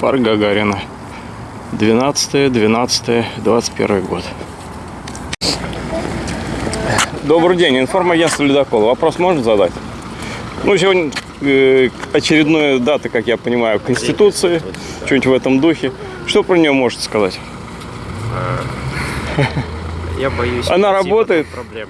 Парк Гагарина. 12 12 21 год. Добрый день, информагентство Ледокол. Вопрос можно задать? Ну, сегодня э, очередная дата, как я понимаю, Конституции, что-нибудь в этом духе. Что про нее можете сказать? Я боюсь. Она работает? Проблем.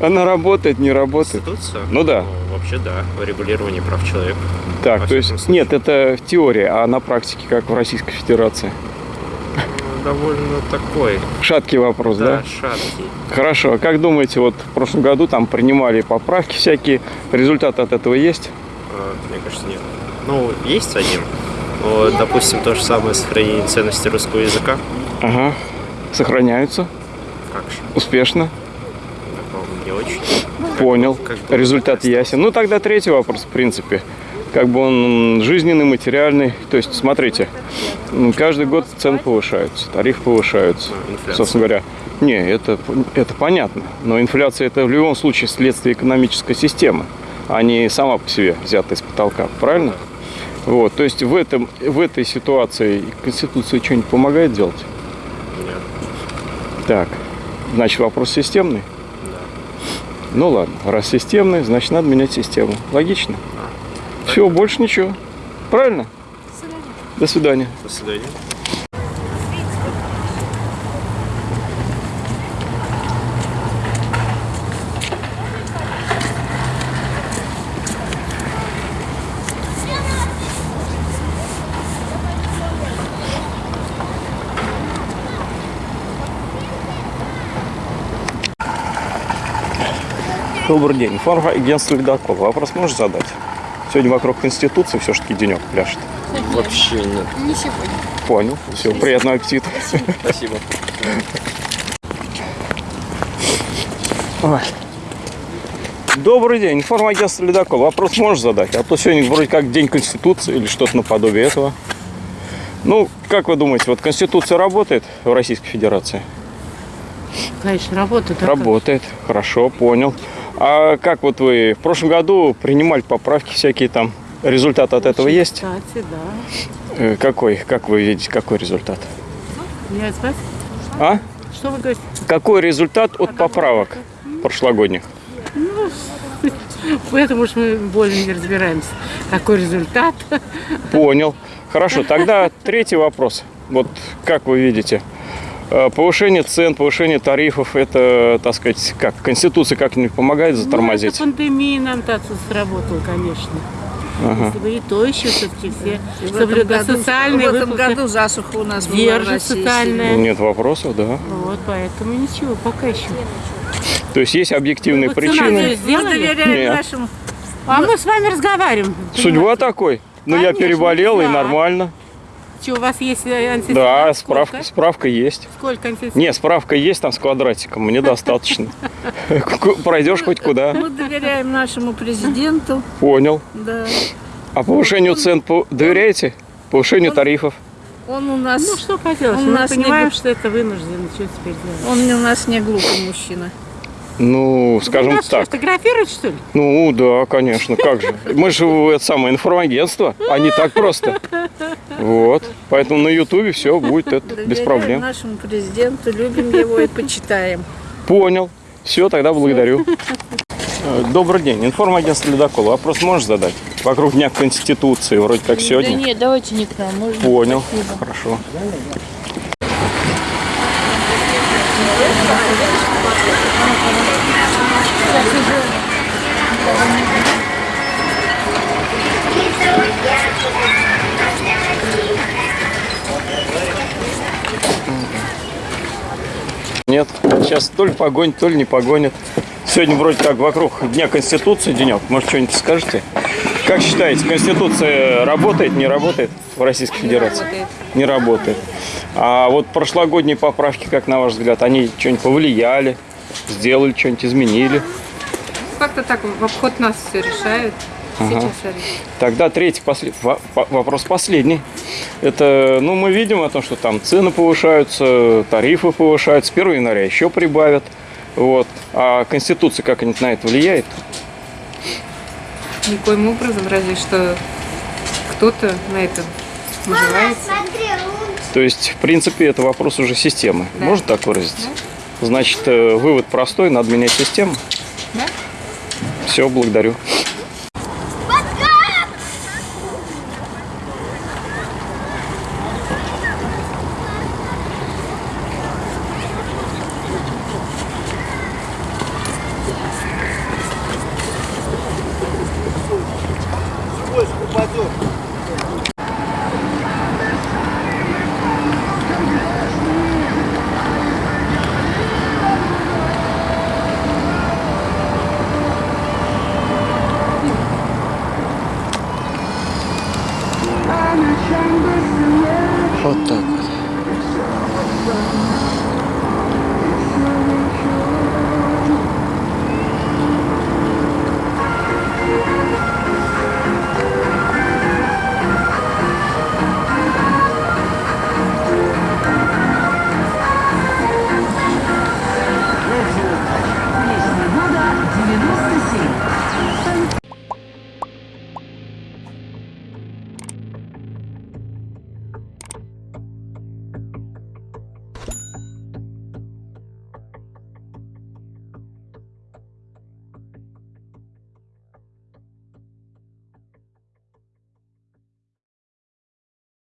Она работает, не работает? Конституция? Ну да. вообще да. Регулирование прав человека. Так, то есть, случае. нет, это в теории, а на практике, как в Российской Федерации? Ну, довольно такой. Шаткий вопрос, да? Да, шаткий. Хорошо. А как думаете, вот в прошлом году там принимали поправки всякие, результат от этого есть? А, Мне кажется, нет. Ну, есть один. Но, допустим, то же самое сохранение ценности русского языка. Ага. Сохраняются Как же? успешно. Не очень. Понял. Как бы Результат ясен. Ну тогда третий вопрос, в принципе. Как бы он жизненный, материальный. То есть, смотрите, каждый год цены повышаются, тарифы повышаются. Ну, инфляция. Собственно говоря, не, это, это понятно. Но инфляция это в любом случае следствие экономической системы, а не сама по себе взята из потолка. Правильно? Вот, то есть в, этом, в этой ситуации Конституция что-нибудь помогает делать? Нет. Так, значит вопрос системный? Ну ладно, раз системный, значит надо менять систему. Логично? Все, больше ничего. Правильно? До свидания. До свидания. Добрый день. Информагентство «Ледокол». Вопрос можешь задать? Сегодня вокруг Конституции все-таки денек пляшет. Вообще нет. Не сегодня. Понял. Все, приятного аппетита. Спасибо. Ой. Добрый день. Информагентство «Ледокол». Вопрос можешь задать? А то сегодня вроде как День Конституции или что-то наподобие этого. Ну, как вы думаете, вот Конституция работает в Российской Федерации? Конечно, работает. а как? Работает, хорошо, понял. А как вот вы в прошлом году принимали поправки всякие там? Результат от этого есть? Кстати, да. Э, Какой? Как вы видите, какой результат? Я спать? А? Что вы говорите? Какой результат от поправок прошлогодних? Поэтому уж мы более не разбираемся. Какой результат? Понял. Хорошо, тогда третий вопрос. Вот как вы видите, повышение цен, повышение тарифов, это, так сказать, как, Конституция как-нибудь помогает Ну, это затормозить? пандемия нам так сработала, конечно. Ага. Если бы и то еще все-таки все соблюдают социальные в этом году засуха у нас была социальная. Нет вопросов, да. Вот, поэтому ничего, пока еще. То есть есть объективные Вакцинацию причины. Мы нашим. А мы с вами разговариваем. Судьба такой. Ну, я переболел, и нормально. Что, у вас есть э, антисептик? Да, Сколько? справка, справка есть. Сколько антисептиков? Не, справка есть там с квадратиком, мне достаточно. Пройдешь хоть куда. Мы доверяем нашему президенту. Понял. Да. А повышению цен доверяете? Повышению тарифов? Он у нас, Ну, что поделать, мы понимаем, что это вынуждено, что теперь делать? он у нас не глупый мужчина. Ну, скажем Вы нас так. фотографировать, что ли? Ну, да, конечно, как же. Мы же это самое информагентство, а не так просто. Вот. Поэтому на Ютубе все будет это без Доверяем проблем. нашему президенту, любим его и почитаем. Понял. Все, тогда благодарю. Э, Добрый день. Информагентство «Ледокол». Вопрос можешь задать? Вокруг Дня Конституции, вроде как сегодня. Да нет, давайте не к нам, можно? Понял. Спасибо. Хорошо. Нет, сейчас то ли погонит, то ли не погонит. Сегодня вроде как вокруг Дня Конституции денек. Может, что-нибудь скажете? Как считаете, Конституция работает, не работает в Российской Федерации? Не работает. А вот прошлогодние поправки, как на ваш взгляд, они что-нибудь повлияли, сделали, что-нибудь изменили? Как-то так в обход нас все решают. Сейчас. Тогда третий послед- во- по- вопрос последний. Это, ну, мы видим о том, что там цены повышаются, тарифы повышаются, с 1 января еще прибавят. Вот. А Конституция как-нибудь на это влияет? Никоим образом, разве что кто-то на это наживается. То есть, в принципе, это вопрос уже системы. Да. Можно так выразиться? Значит, э, вывод простой, надо менять систему. Да. Все, благодарю. Вот так.